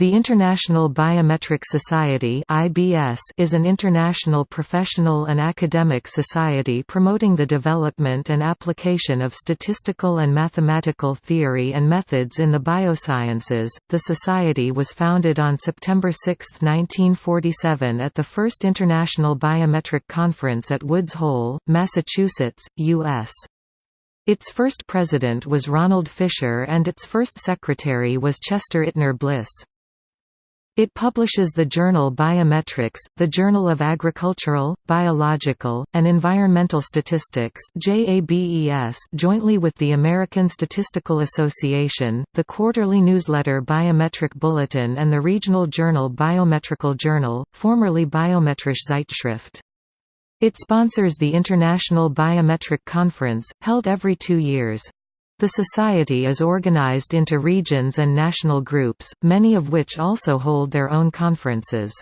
The International Biometric Society is an international professional and academic society promoting the development and application of statistical and mathematical theory and methods in the biosciences. The society was founded on September 6, 1947 at the First International Biometric Conference at Woods Hole, Massachusetts, U.S. Its first president was Ronald Fisher and its first secretary was Chester Ittner Bliss. It publishes the journal Biometrics, the Journal of Agricultural, Biological, and Environmental Statistics jointly with the American Statistical Association, the quarterly newsletter Biometric Bulletin and the regional journal Biometrical Journal, formerly Biometrische Zeitschrift. It sponsors the International Biometric Conference, held every two years. The society is organized into regions and national groups, many of which also hold their own conferences.